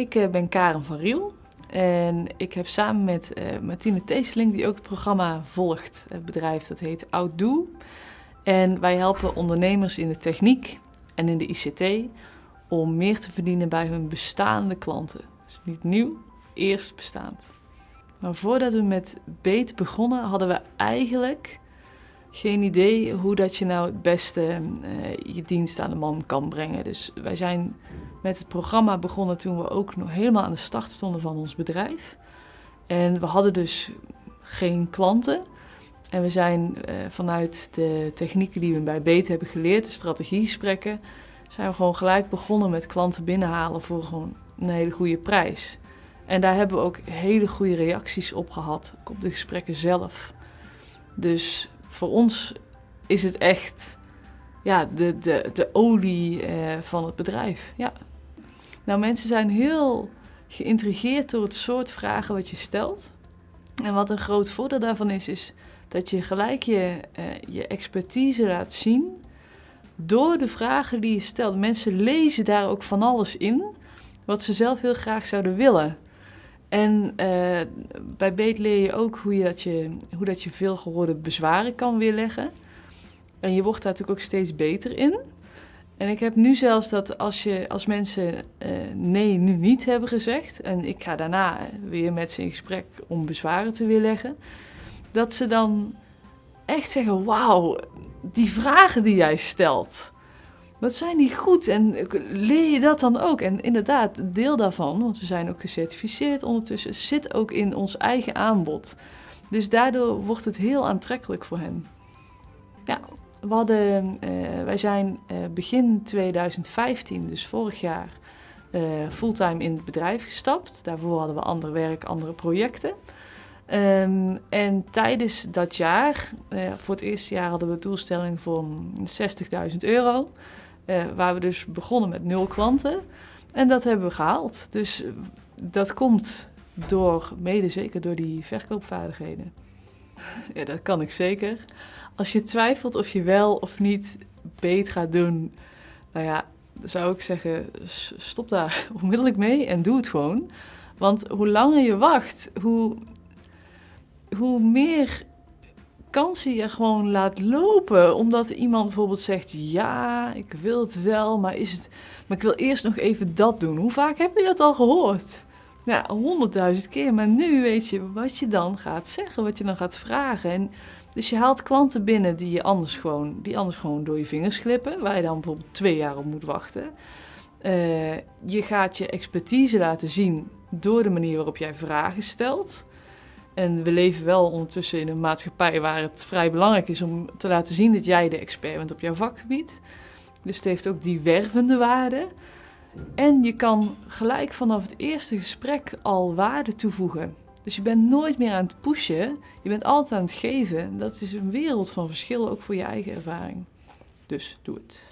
Ik eh, ben Karen van Riel en ik heb samen met uh, Martine Teeseling, die ook het programma volgt, het bedrijf dat heet Outdo. En wij helpen ondernemers in de techniek en in de ICT om meer te verdienen bij hun bestaande klanten. Dus niet nieuw, eerst bestaand. Maar voordat we met Beet begonnen, hadden we eigenlijk geen idee hoe dat je nou het beste uh, je dienst aan de man kan brengen. Dus wij zijn met het programma begonnen toen we ook nog helemaal aan de start stonden van ons bedrijf. En we hadden dus geen klanten. En we zijn uh, vanuit de technieken die we bij Beet hebben geleerd, de strategiegesprekken, zijn we gewoon gelijk begonnen met klanten binnenhalen voor gewoon een hele goede prijs. En daar hebben we ook hele goede reacties op gehad, ook op de gesprekken zelf. Dus voor ons is het echt ja, de, de, de olie eh, van het bedrijf. Ja. Nou, mensen zijn heel geïntrigeerd door het soort vragen wat je stelt. En wat een groot voordeel daarvan is, is dat je gelijk je, uh, je expertise laat zien door de vragen die je stelt. Mensen lezen daar ook van alles in wat ze zelf heel graag zouden willen. En uh, bij Beet leer je ook hoe, je dat je, hoe dat je veel gehoorde bezwaren kan weerleggen. En je wordt daar natuurlijk ook steeds beter in. En ik heb nu zelfs dat als, je, als mensen uh, nee nu niet hebben gezegd... en ik ga daarna weer met ze in gesprek om bezwaren te weerleggen... dat ze dan echt zeggen, wauw, die vragen die jij stelt... Wat zijn die goed en leer je dat dan ook? En inderdaad, deel daarvan, want we zijn ook gecertificeerd ondertussen, zit ook in ons eigen aanbod. Dus daardoor wordt het heel aantrekkelijk voor hen. Ja, we uh, wij zijn uh, begin 2015, dus vorig jaar, uh, fulltime in het bedrijf gestapt. Daarvoor hadden we ander werk, andere projecten. Um, en tijdens dat jaar, voor het eerste jaar hadden we een doelstelling van 60.000 euro. Waar we dus begonnen met nul klanten. En dat hebben we gehaald. Dus dat komt door, mede zeker door die verkoopvaardigheden. Ja, dat kan ik zeker. Als je twijfelt of je wel of niet beet gaat doen, nou ja, zou ik zeggen, stop daar onmiddellijk mee en doe het gewoon. Want hoe langer je wacht, hoe, hoe meer kansen je gewoon laat lopen. Omdat iemand bijvoorbeeld zegt, ja, ik wil het wel, maar, is het, maar ik wil eerst nog even dat doen. Hoe vaak heb je dat al gehoord? Ja, honderdduizend keer. Maar nu weet je wat je dan gaat zeggen, wat je dan gaat vragen. En dus je haalt klanten binnen die, je anders gewoon, die anders gewoon door je vingers glippen. Waar je dan bijvoorbeeld twee jaar op moet wachten. Uh, je gaat je expertise laten zien door de manier waarop jij vragen stelt. En we leven wel ondertussen in een maatschappij waar het vrij belangrijk is om te laten zien dat jij de expert bent op jouw vakgebied. Dus het heeft ook die wervende waarde. En je kan gelijk vanaf het eerste gesprek al waarde toevoegen. Dus je bent nooit meer aan het pushen, je bent altijd aan het geven. Dat is een wereld van verschil, ook voor je eigen ervaring. Dus doe het.